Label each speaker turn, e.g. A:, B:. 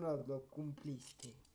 A: no lo cumpliste.